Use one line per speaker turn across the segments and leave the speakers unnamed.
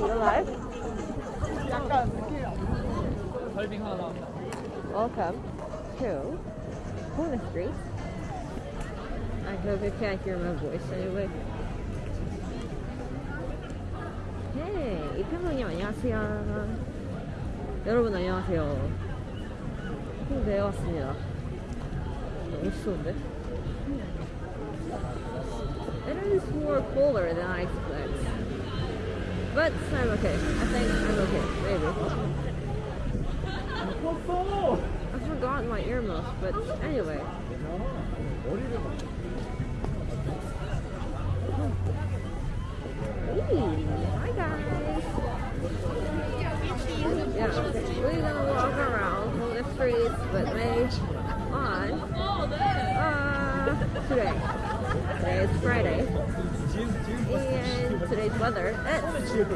you alive?
설빙 하나 나온다.
Welcome to Puna Street. I hope you can't hear my voice anyway. Hey, 이평론님 안녕하세요. 여러분 안녕하세요. 홍대에 왔습니다. 너무 추운데? It is more cooler than I expected. But I'm okay. I think I'm okay. Maybe. I forgot my earmuffs, but anyway. Hey, hi guys. Yeah, we're gonna walk around the streets with me on uh, today. Today is Friday. And today's weather is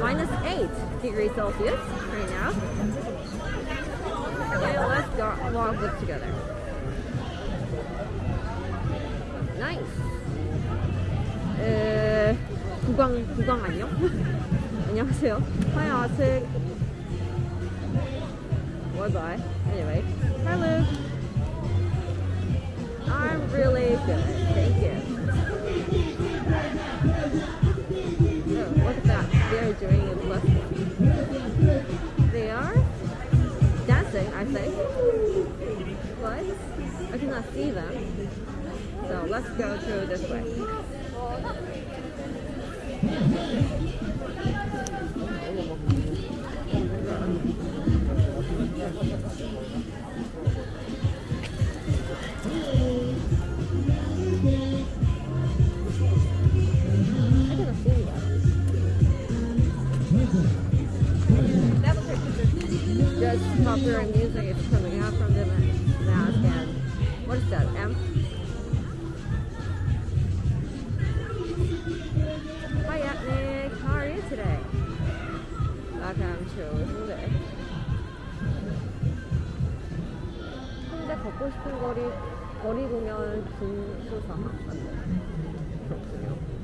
minus 8 degrees Celsius right now. And let's go walk this together. Nice. 에, 구강, 구강 안녕? 안녕하세요. Hi, Arctic. Bye bye. Anyway, hi, Luke. I'm really good. Thank you. Look at that. They're doing it left. They are dancing, I think. But I cannot see them. So let's go through this way. Popular music is coming out from the mask and what is that? M? Hi Nick, how are you today? Welcome to 홍대. 홍대 걷고 싶은 거리 거리 공연 분수사 맞네. 그렇군요.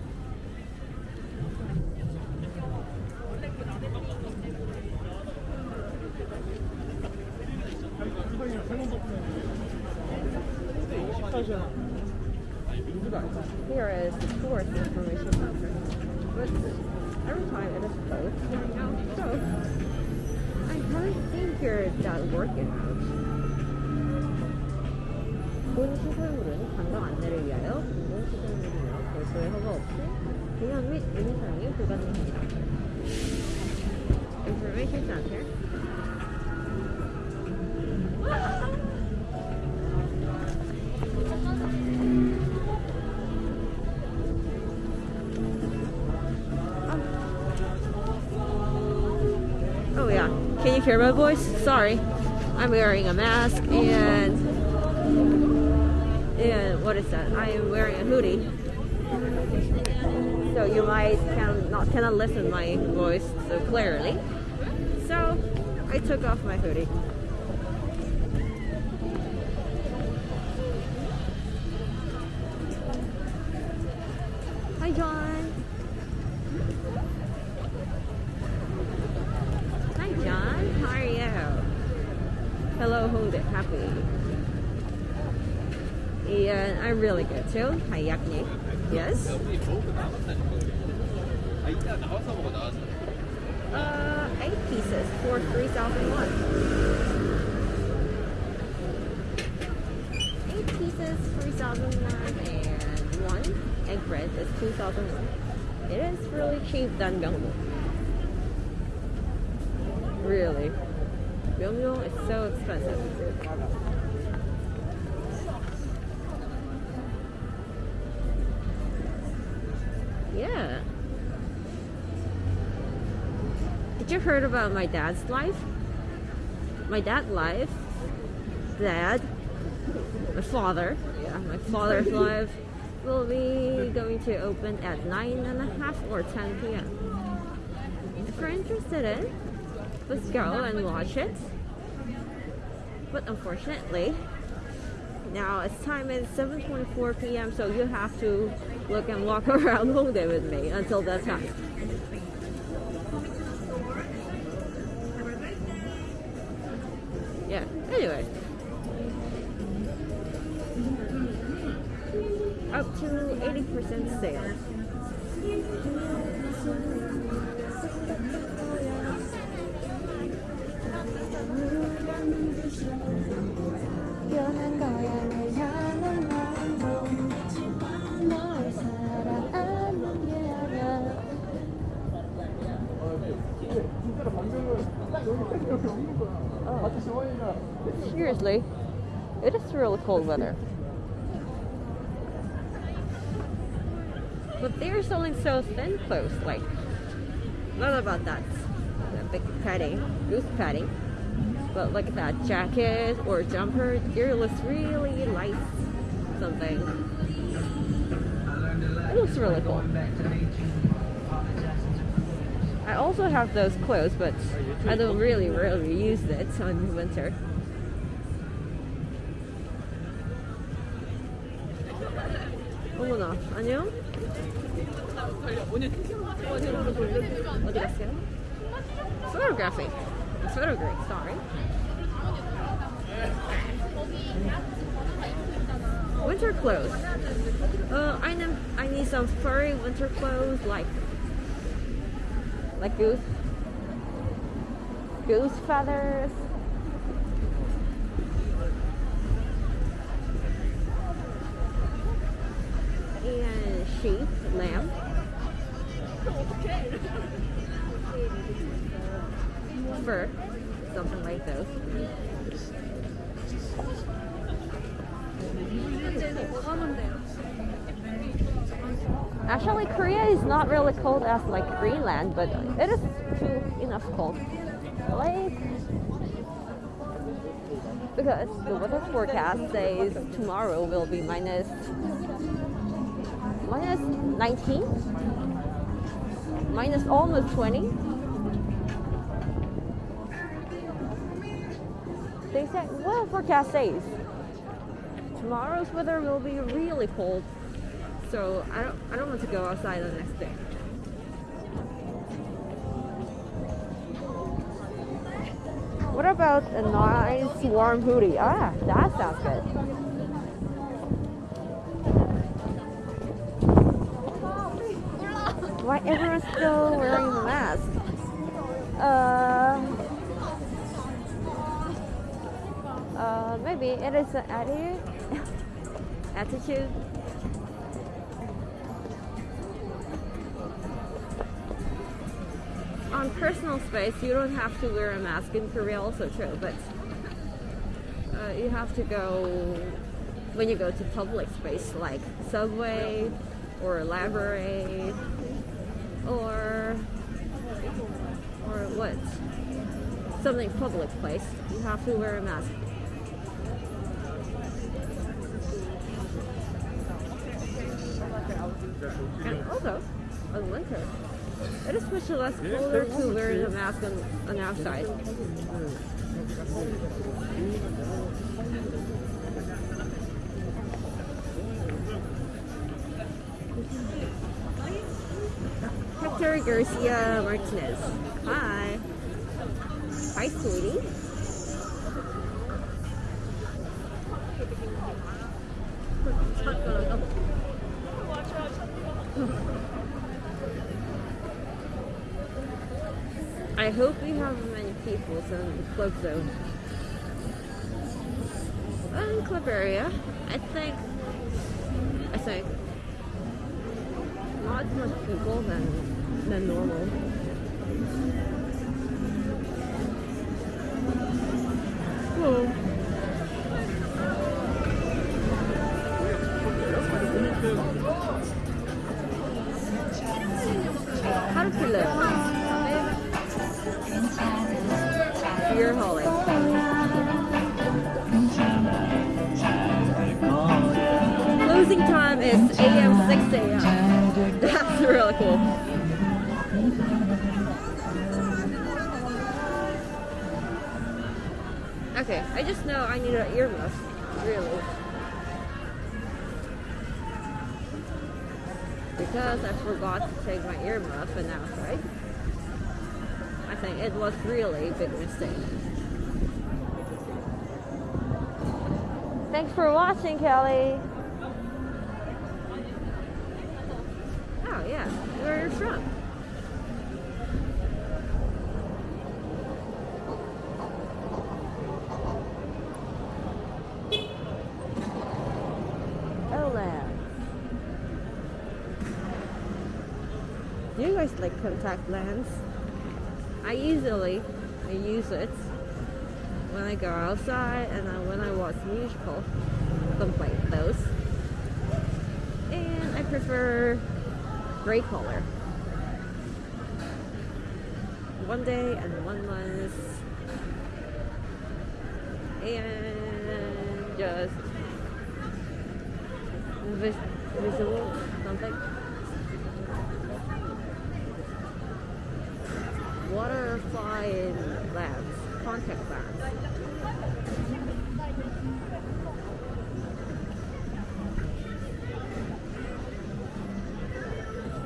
Oh yeah. Can you hear my voice? Sorry. I'm wearing a mask and and what is that? I am wearing a hoodie. So you might can not cannot listen my voice so clearly. I took off my hoodie. Hi John. Hi John, how are you? Hello, hold it, happy. And I'm really good too. Hi Yakni. Yes? Uh, eight pieces for 3,001. Eight pieces, 3,001 and one egg bread is 2,001. It is really cheap than Gyeongbu. Really. Gyeongbu is so expensive. You heard about my dad's life? My dad's life, dad, my father, yeah, my father's life will be going to open at 9 and a half or 10 p.m. If you're interested in, let's go and watch it. But unfortunately, now it's time is 7.24 p.m. so you have to look and walk around Hongdae with me until that time. percent sale. Seriously, it is really cold weather. But they're selling so thin clothes, like, not about that, the big padding, goose padding, but like that jacket or jumper, it looks really light something. It looks really cool. I also have those clothes, but I don't really, really use it on winter. 어머나, 안녕? 어디 갔어요? Photography. Photography, sorry. Winter clothes. Uh, I need, I need some furry winter clothes like like goose goose feathers Something like this. Actually, Korea is not really cold as like Greenland, but it is too enough cold. Like because the weather forecast says tomorrow will be minus minus 19, minus almost 20. They said well, forecast says tomorrow's weather will be really cold so I don't I don't want to go outside the next day. What about a nice warm hoodie? Ah, that sounds good. Why everyone's still wearing the mask? Uh, uh, maybe it is an attitude. attitude. on personal space, you don't have to wear a mask in Korea, also true, but uh, you have to go when you go to public space like subway or library or or what something public place you have to wear a mask and also on winter it is much less colder to wear a mask on, on outside. Hector Garcia Martinez. Hi. Hi, sweetie. I hope we have many people club zone. In club area, I think, I think, not as much people than, than normal. Beer hauling. Closing time is AM 6 AM. That's really cool. Okay, I just know I need an earmuff. Really. Because I forgot to take my earmuff and outside. I it was really a big mistake. Thanks for watching, Kelly. Oh yeah, where are you from? Do you guys like contact lens? I usually I use it when I go outside and then when I watch musical, something like those. And I prefer gray color. One day and one month. And just vis- visual something. Butterfly lens, contact lens.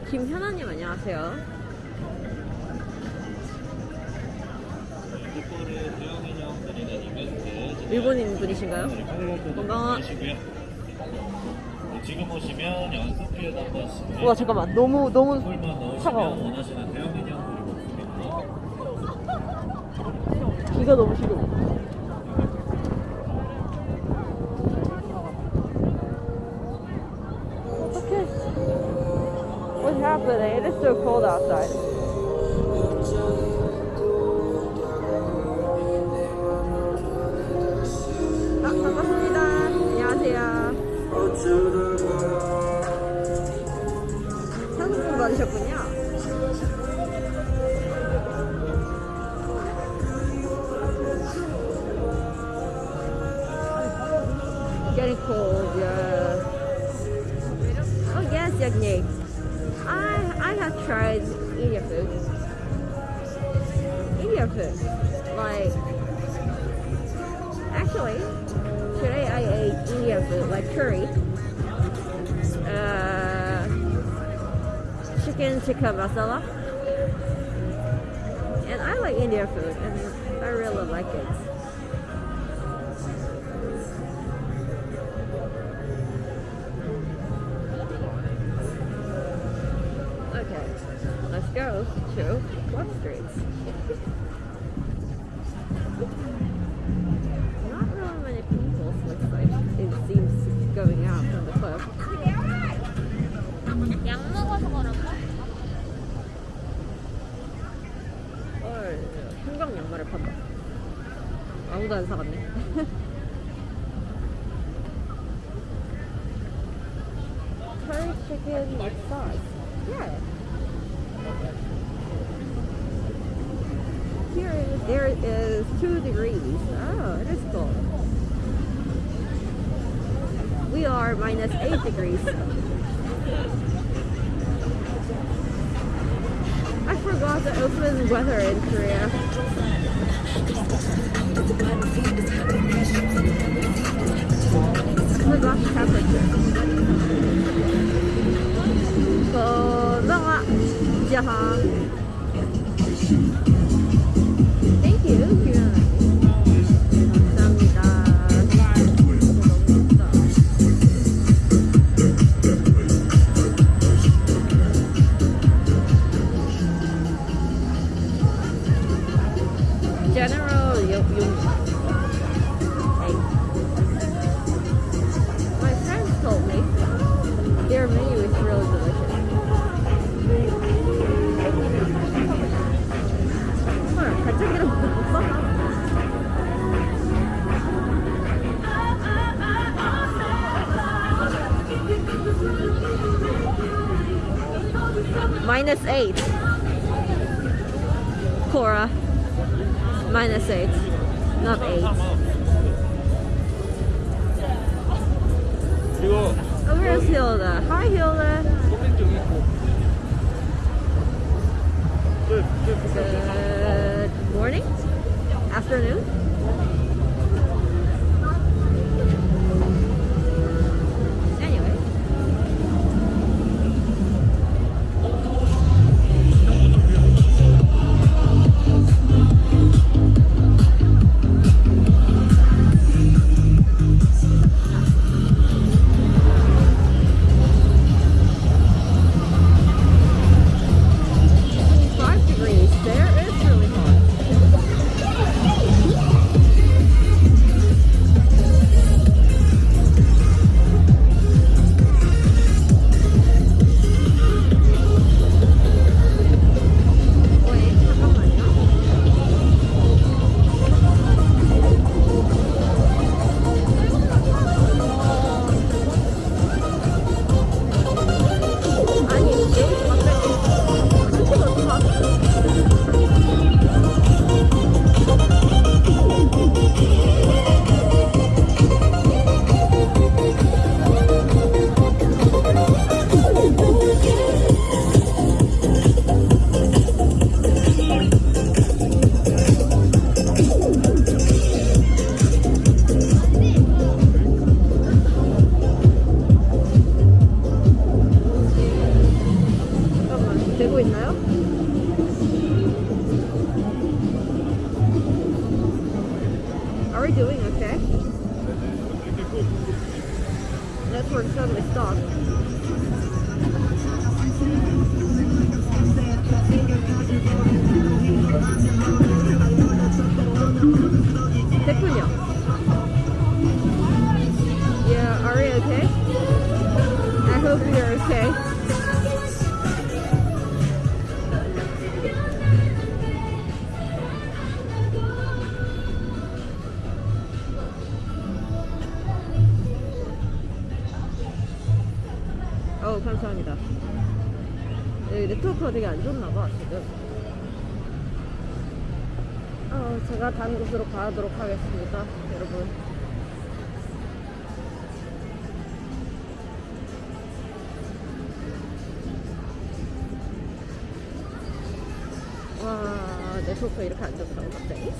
김현아님 안녕하세요. 일본인 분이신가요? 건강하-
지금 오시면 연습기에도 한 번씩
와 잠깐만 너무 너무 차가워.
원하시는 대형 인형 그리고 있습니다.
기가 너무 싫어. 어떡해. What's happening? It is so cold outside. 아, 반갑습니다. 안녕하세요. 한국분 받으셨군요. I I have tried Indian food. Indian food. Like actually today I ate Indian food like curry. Uh chicken tikka masala. And I like Indian food and I really like it. let's go to Wall Street. Not really many people, looks like it seems going out from the club.
약 먹어서 그런가?
헐, 형광 양말을 판다. 아무도 안 사갔네. curry chicken with sauce. Yeah. Here is, there is two degrees. Oh, it is cold. We are minus eight degrees. I forgot the open weather in Korea. forgot temperature. 건 Jaha. Thank you. minus 8. Cora. Minus 8. Not
8.
Oh, where's Hilda? Hi, Hilda. Good morning? Afternoon? 감사합니다. 여기 네트워크가 되게 안 좋나봐 지금. 어, 제가 다른 곳으로 가도록 하겠습니다, 여러분. 와, 네트워크 이렇게 안 좋다고 갑자기?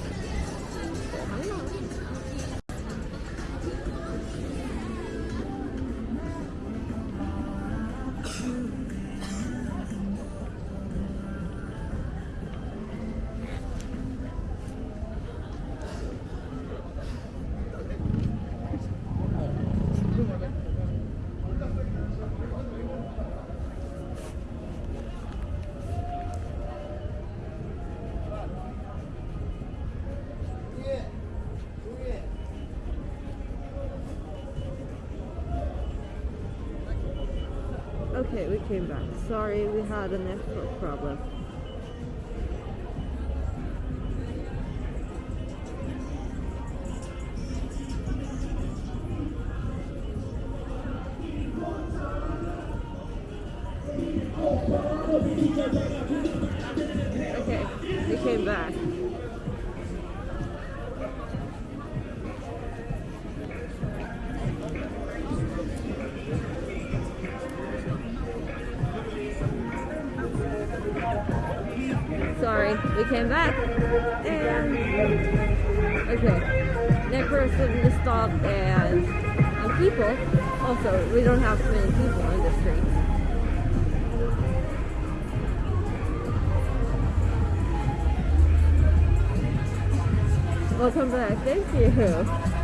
Okay, we came back. Sorry, we had a network problem. Thank you.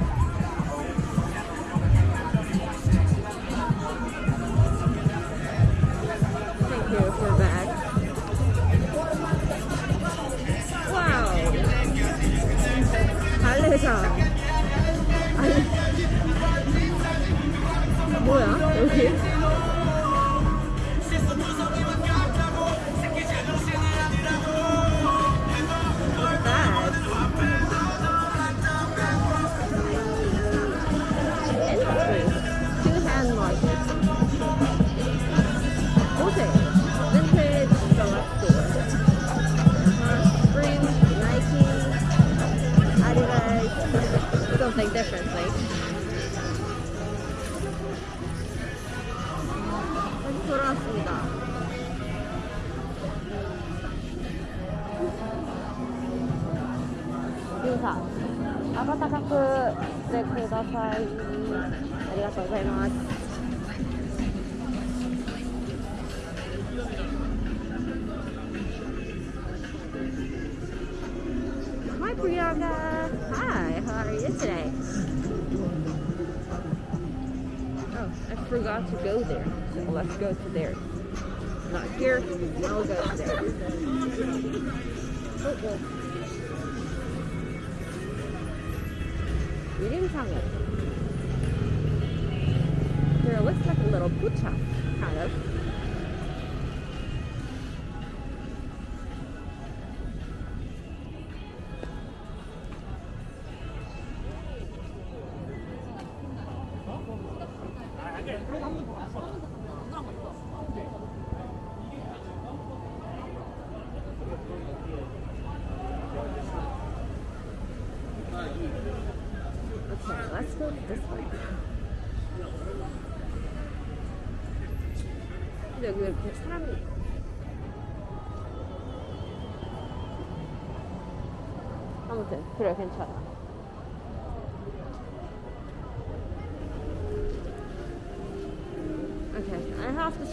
got to go there. So let's go to there. Not here, now we'll go to there. Okay. Oh, we didn't come it. There looks like a little bucha, kind of.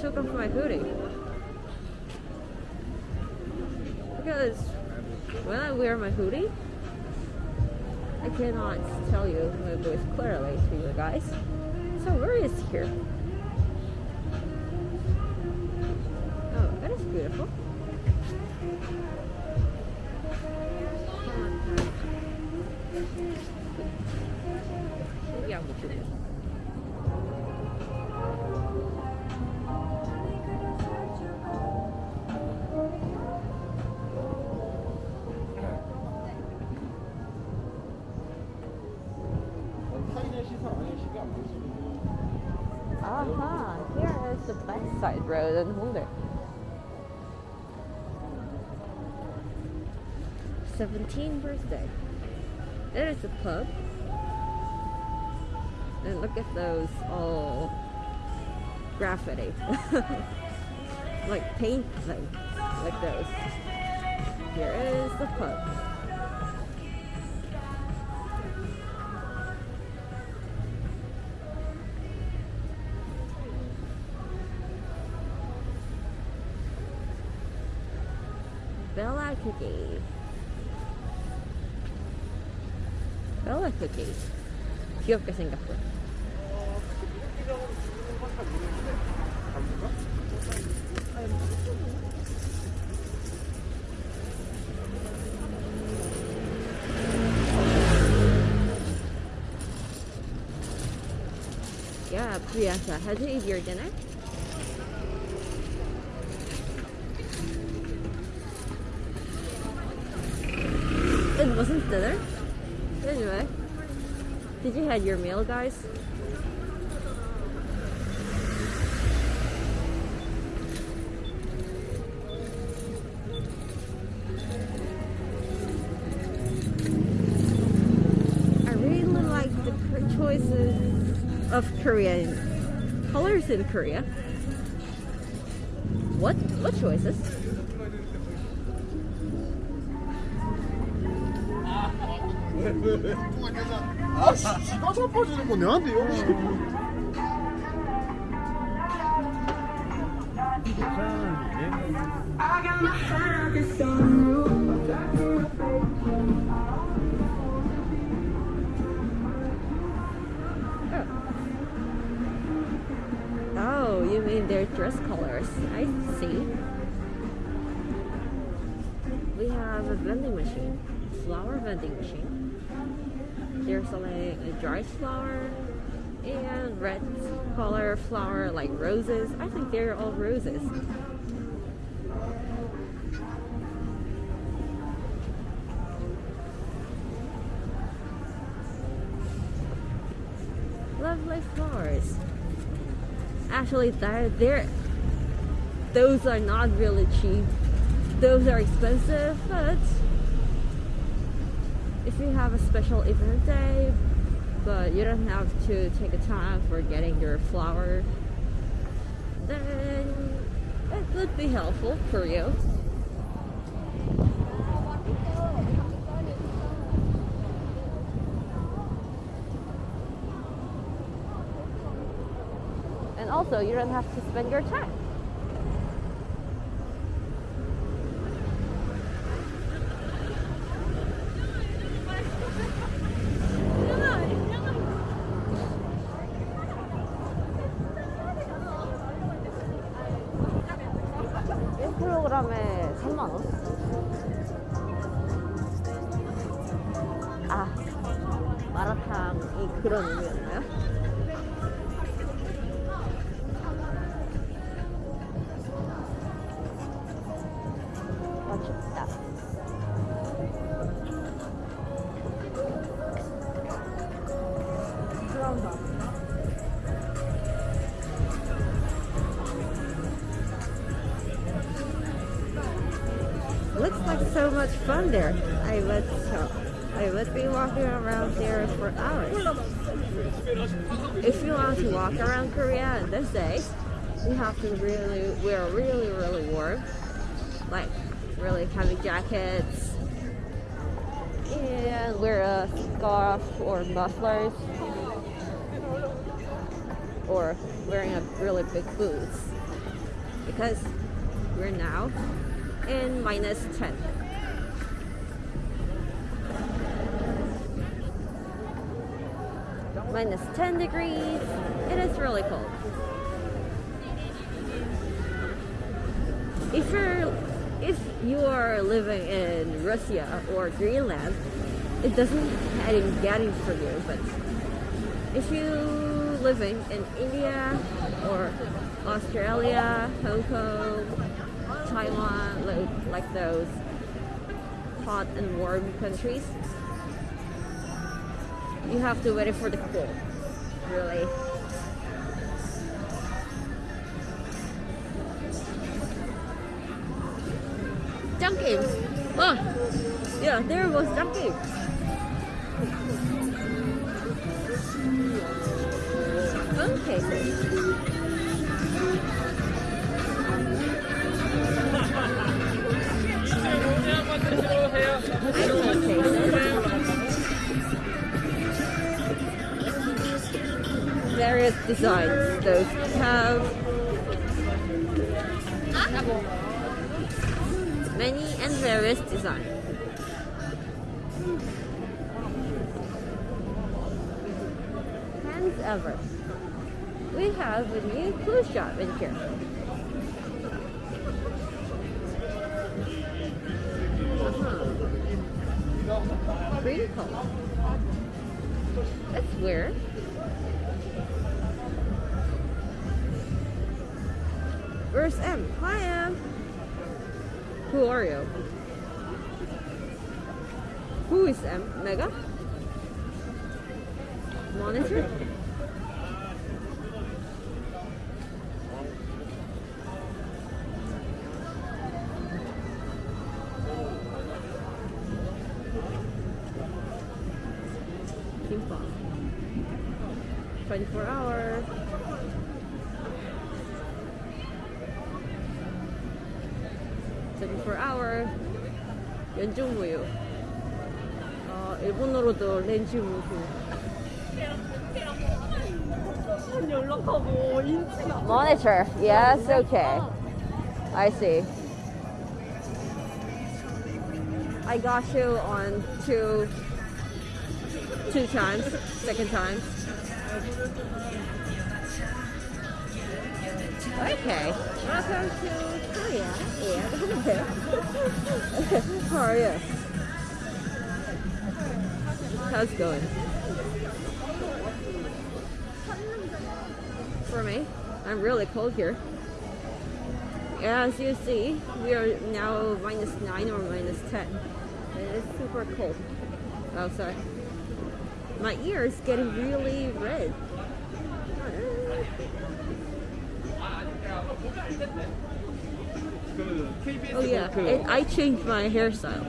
To up for my hoodie. Because when I wear my hoodie, I cannot tell you my voice clearly to you guys. So where is here? Oh, that is beautiful. Yeah, backside road in Hongdae. 17th birthday. There is a pub. And look at those all graffiti. like paint thing. Like those. Here is the pub. Cookie. Bella Cookie. 귀엽게 생겼고. Yeah, Priyanka, had you eat your dinner? Wasn't dinner. Anyway, did you have your meal, guys? I really like the choices of Korean colors in Korea. What? What choices?
아, 씨, 지가 자빠지는 거 내한테 여기.
Oh, you mean their dress colors? I see. We have a vending machine, flower vending machine. They're selling a dried flower and red color flower like roses. I think they're all roses. Lovely flowers. Actually, they're, they're those are not really cheap. Those are expensive, but if you have a special event day, but you don't have to take a time for getting your flower, then it would be helpful for you. And also, you don't have to spend your time. 일 프로그램에 3만원? 아, 마라탕이 그런 의미였나요? To really wear really really warm, like really heavy jackets, and wear a scarf or mufflers, or wearing a really big boots, because we're now in minus 10. Minus 10 degrees. It is really cold. If you're if you are living in Russia or Greenland, it doesn't getting getting for you, but if you living in India or Australia, Hong Kong, Taiwan, like, like those hot and warm countries, you have to wait for the cold. Really. Oh, yeah, there was Junkie. Phone cases. Various designs. Those have various designs. Hands ever. We have a new cruise shop in here. Uh-huh. Green color. That's weird. Where's M? Hi M. Who are you? Who is M? Mega? Monitor? 일본어로도 렌즈무휴
연락하고 인치가
Monitor. Yes, okay. I see. I got you on two two times. Second time. Okay. Welcome to Korea. And how are you? How's it going? for me. I'm really cold here. As you see, we are now minus 9 or minus 10. It is super cold outside. My ear is getting really red. Oh yeah, I changed my hairstyle.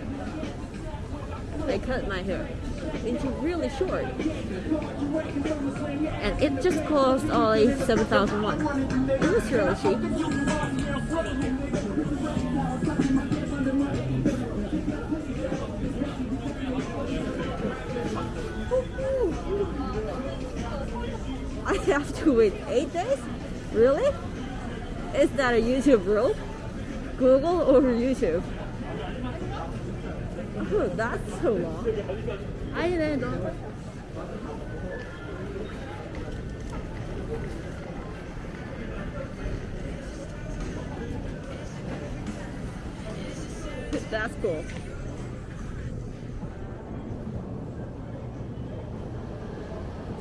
I cut my hair into really short. And it just cost only 7,000 won. It was really cheap. I have to wait 8 days? Really? Is that a YouTube rule? Google or YouTube? Oh, that's so long. I know. That's cool.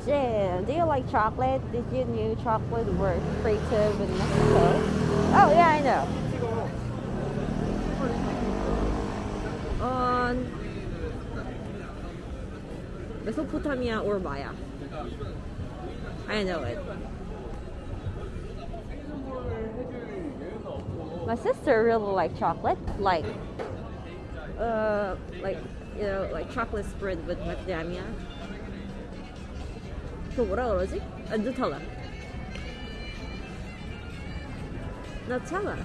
Jan, do you like chocolate? Did you knew chocolate were creative in Mexico? Oh yeah, I know. On Mesopotamia or Maya. I know it. My sister really like chocolate, like, uh, like you know, like chocolate spread with macadamia. 그 뭐라 그러지? 아, 누텔라. Nutella.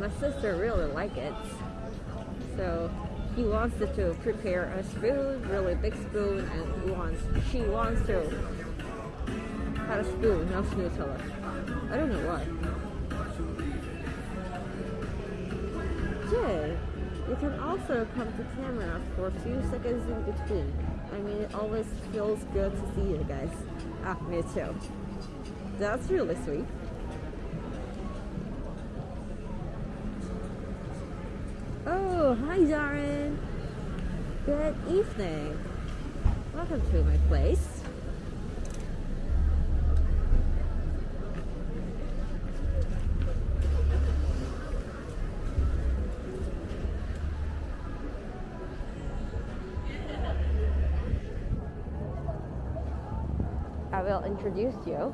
My sister really like it. So he wants to prepare a spoon, really big spoon, and he wants she wants to have a spoon of Nutella. I don't know why. Jay, you can also come to camera for a few seconds in between. I mean, it always feels good to see you guys. Ah, me too. That's really sweet. Oh, hi Darren. Good evening. Welcome to my place. I will introduce you.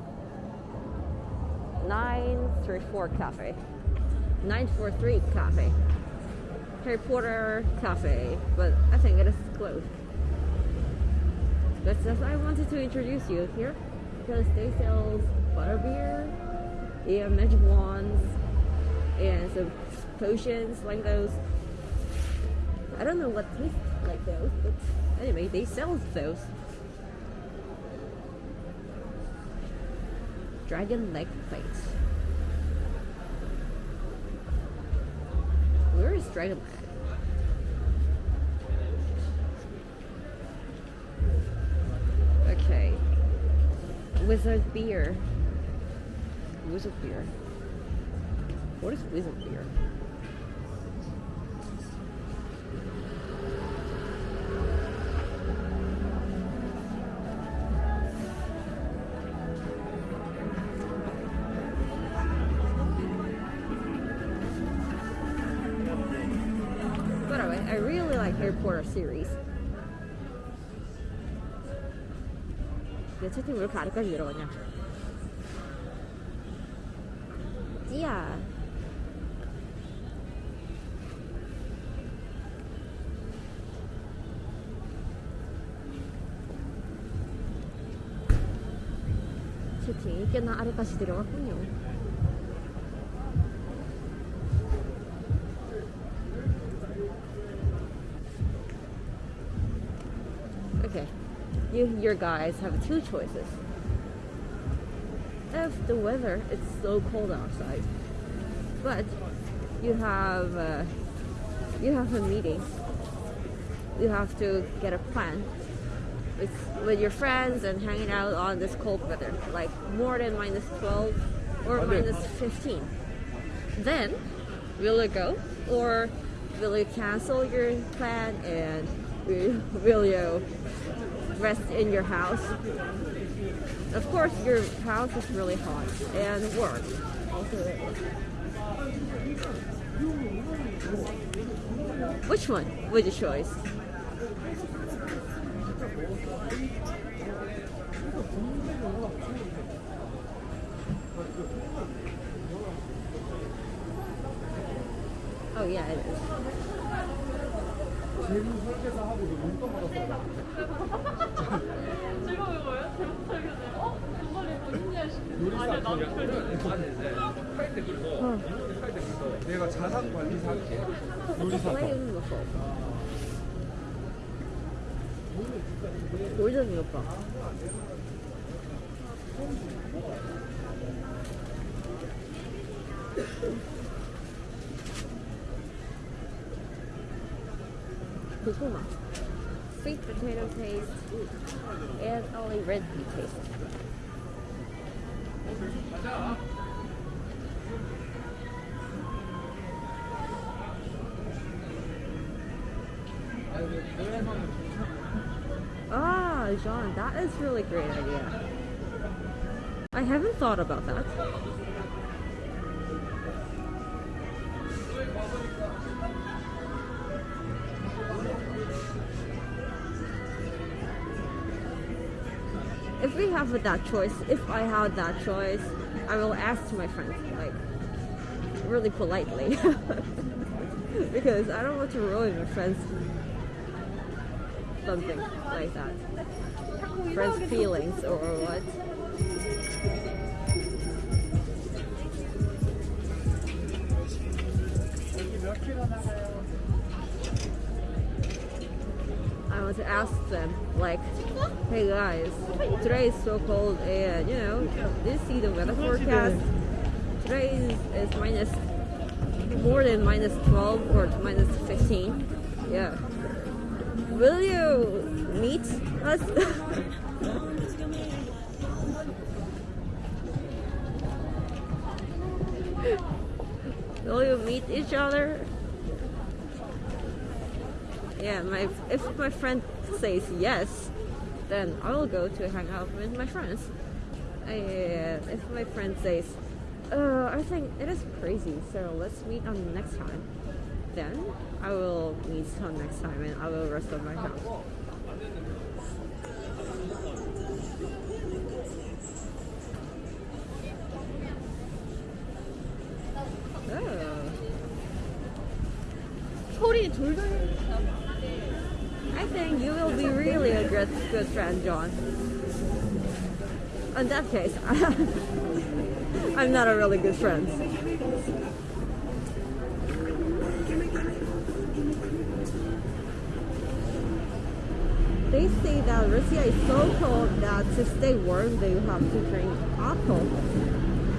934 Cafe. 943 Cafe. Harry Potter Cafe, but I think it is closed. But just I wanted to introduce you here because they sell butterbeer and magic wands and some potions like those. I don't know what taste like those, but anyway, they sell those. Dragon leg plate. Is Dragon leg? Okay. Wizard beer. Wizard beer. What is wizard beer? 내 채팅 왜 이렇게 아래까지 내려가냐? 찌야. 채팅이 꽤나 아래까지 내려갔군요. Okay. You your guys have two choices. If the weather is so cold outside, but you have uh, you have a meeting, you have to get a plan with with your friends and hanging out on this cold weather, like more than minus twelve or
Okay.
minus fifteen. Then will you go or will you cancel your plan and will you rest in your house. Of course, your house is really hot and work. Also, which one would you choose? Oh yeah, it is.
응.
내가 자산 관리사 할게.
요리사. 오이전이 오빠. 고구마. Sweet potato taste and only red pea taste. Ah, John, that is really great idea. I haven't thought about that. Have that choice, if I had that choice, I will ask my friends, like, really politely. because I don't want to ruin my friends something like that. Friends' feelings or what? I want to ask them, like, Hey guys, today is so cold and you know, did you see the weather forecast? Today is, is minus more than minus 12 or minus 15. Yeah. Will you meet us? Will you meet each other? Yeah, my if my friend says yes, then I will go to hang out with my friends. If my friend says, uh, I think it is crazy, so let's meet on next time, then I will meet on next time and I will rest on my house. John. In that case, I'm not a really good friend. They say that Russia is so cold that to stay warm, they have to drink alcohol.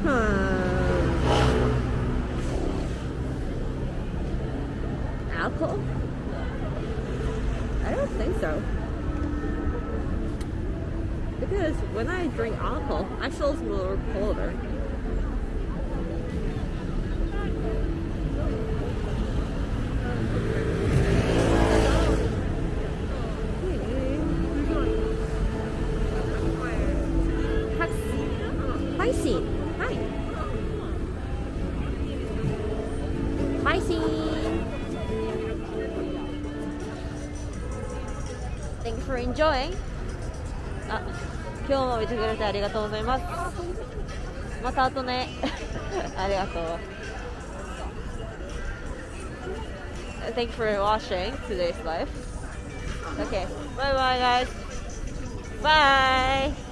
Hmm. Alcohol? I don't think so. Because when I drink alcohol, I feel a little colder. てくれてありがとうございます。また後ね。ありがとう。Thank you for watching today's live. Okay, bye bye guys. Bye.